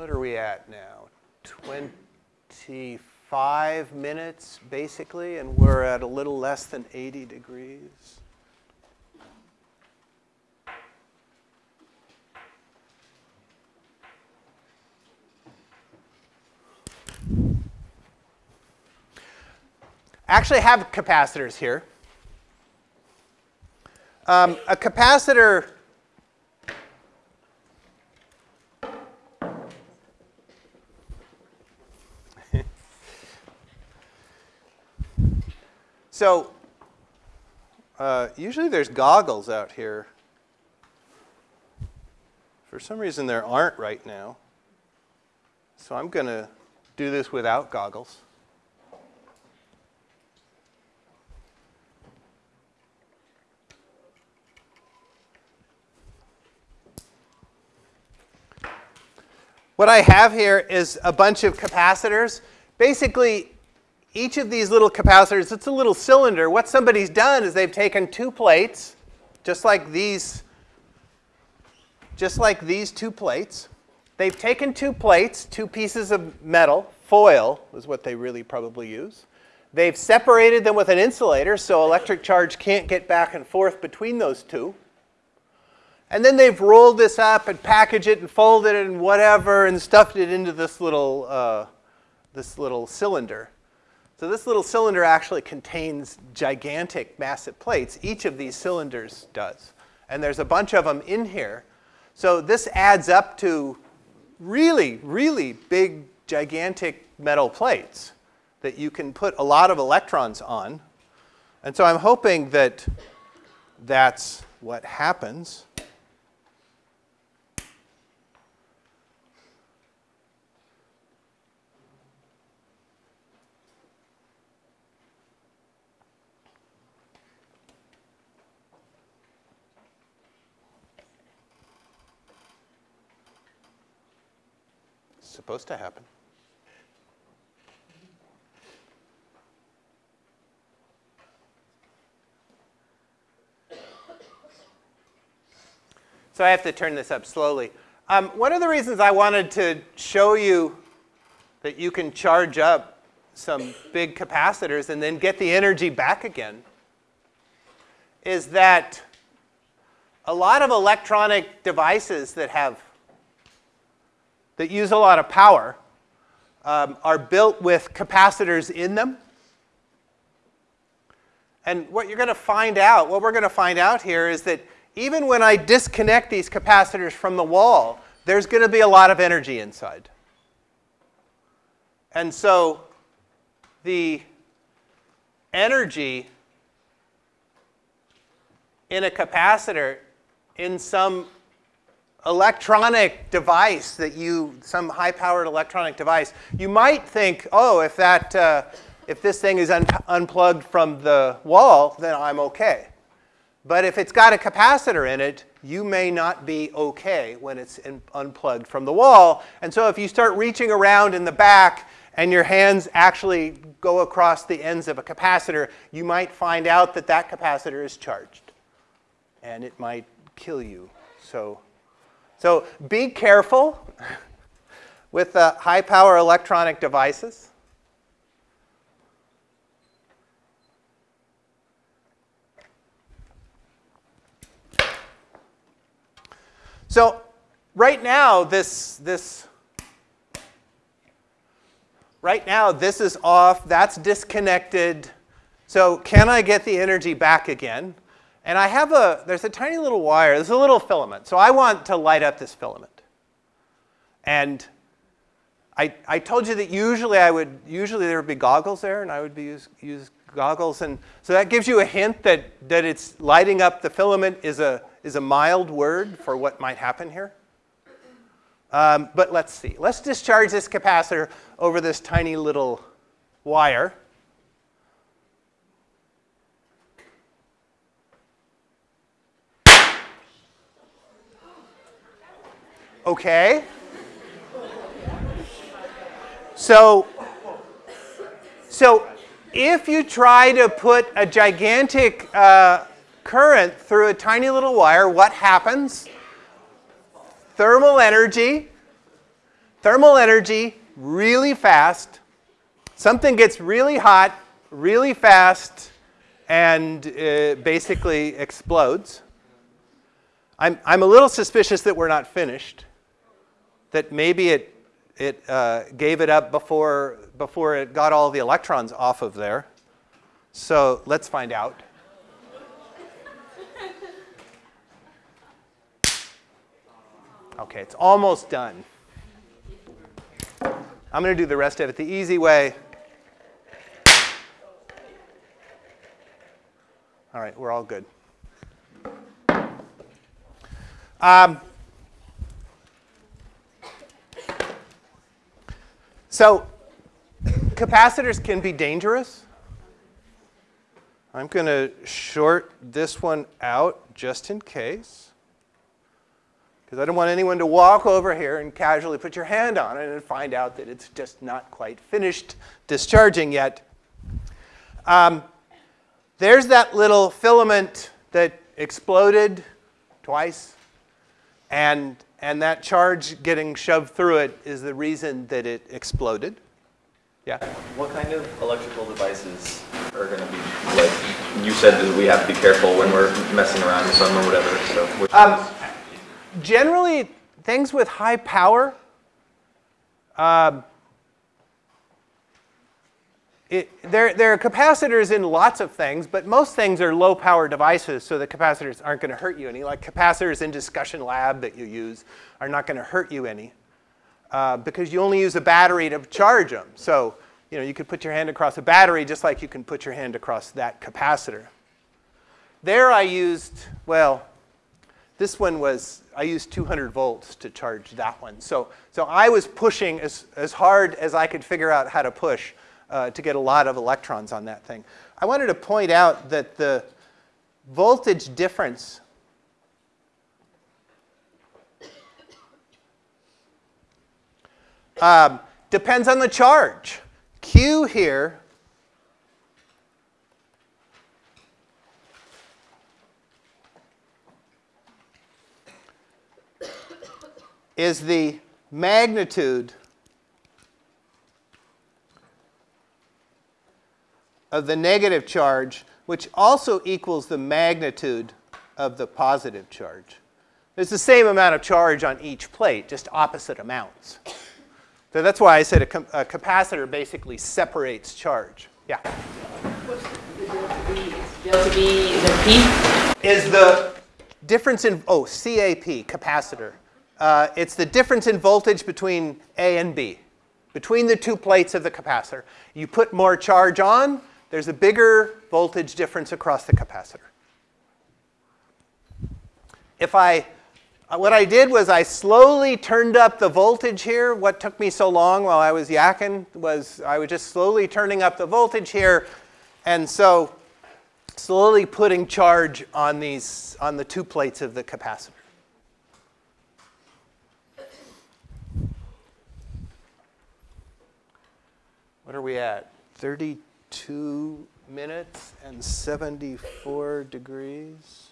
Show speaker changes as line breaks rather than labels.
what are we at now? 25 minutes, basically, and we're at a little less than 80 degrees. Actually have capacitors here. Um, a capacitor So uh, usually there's goggles out here. For some reason there aren't right now. So I'm going to do this without goggles. What I have here is a bunch of capacitors. Basically, each of these little capacitors, it's a little cylinder. What somebody's done is they've taken two plates, just like these, just like these two plates. They've taken two plates, two pieces of metal, foil is what they really probably use. They've separated them with an insulator so electric charge can't get back and forth between those two. And then they've rolled this up and packaged it and folded it and whatever and stuffed it into this little, uh, this little cylinder. So this little cylinder actually contains gigantic massive plates. Each of these cylinders does. And there's a bunch of them in here. So this adds up to really, really big, gigantic metal plates that you can put a lot of electrons on. And so I'm hoping that that's what happens. Supposed to happen. So I have to turn this up slowly. Um, one of the reasons I wanted to show you that you can charge up some big capacitors and then get the energy back again is that a lot of electronic devices that have that use a lot of power um, are built with capacitors in them. And what you're going to find out, what we're going to find out here is that even when I disconnect these capacitors from the wall, there's going to be a lot of energy inside. And so the energy in a capacitor in some electronic device that you, some high-powered electronic device, you might think, oh, if that, uh, if this thing is un unplugged from the wall, then I'm okay. But if it's got a capacitor in it, you may not be okay when it's unplugged from the wall. And so if you start reaching around in the back and your hands actually go across the ends of a capacitor, you might find out that that capacitor is charged. And it might kill you. So so be careful with uh, the high power electronic devices. So right now, this, this, right now, this is off, that's disconnected. So can I get the energy back again? And I have a, there's a tiny little wire, there's a little filament. So I want to light up this filament. And I, I told you that usually I would, usually there would be goggles there and I would be use, use goggles. And so that gives you a hint that, that it's lighting up the filament is a, is a mild word for what might happen here. Um, but let's see. Let's discharge this capacitor over this tiny little wire. Okay? So, so if you try to put a gigantic uh, current through a tiny little wire, what happens? Thermal energy. thermal energy really fast. Something gets really hot really fast and uh, basically explodes. I'm, I'm a little suspicious that we're not finished, that maybe it, it uh, gave it up before, before it got all the electrons off of there. So let's find out. Okay, it's almost done. I'm going to do the rest of it the easy way. All right, we're all good. Um, so capacitors can be dangerous. I'm going to short this one out just in case. Because I don't want anyone to walk over here and casually put your hand on it and find out that it's just not quite finished discharging yet. Um, there's that little filament that exploded twice. And, and that charge getting shoved through it is the reason that it exploded. Yeah?
What kind of electrical devices are going to be, like, you said that we have to be careful when we're messing around with some or whatever, so. which
Um, generally, things with high power, um, it, there, there are capacitors in lots of things, but most things are low power devices, so the capacitors aren't going to hurt you any. Like capacitors in discussion lab that you use are not going to hurt you any uh, because you only use a battery to charge them. So you know you could put your hand across a battery just like you can put your hand across that capacitor. There I used, well, this one was, I used 200 volts to charge that one. So, so I was pushing as, as hard as I could figure out how to push uh, to get a lot of electrons on that thing. I wanted to point out that the voltage difference um, depends on the charge. Q here is the magnitude of the negative charge, which also equals the magnitude of the positive charge. There's the same amount of charge on each plate, just opposite amounts. So that's why I said a, com- a capacitor basically separates charge. Yeah.
Delta B is a P.
is the difference in, oh, CAP, capacitor. Uh, it's the difference in voltage between A and B, between the two plates of the capacitor. You put more charge on, there's a bigger voltage difference across the capacitor. If I, what I did was I slowly turned up the voltage here. What took me so long while I was yakking was I was just slowly turning up the voltage here. And so slowly putting charge on these on the two plates of the capacitor. What are we at? 32 minutes and 74 degrees.